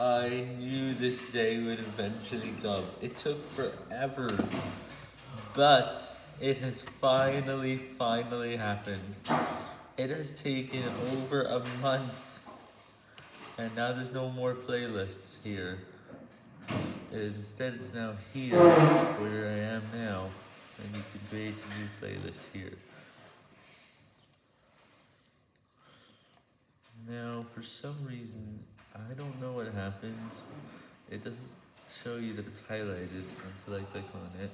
I knew this day would eventually come. It took forever, but it has finally, finally happened. It has taken over a month, and now there's no more playlists here. Instead, it's now here, where I am now, and you can create a new playlist here. Now, for some reason, I don't happens. It doesn't show you that it's highlighted until I click on it.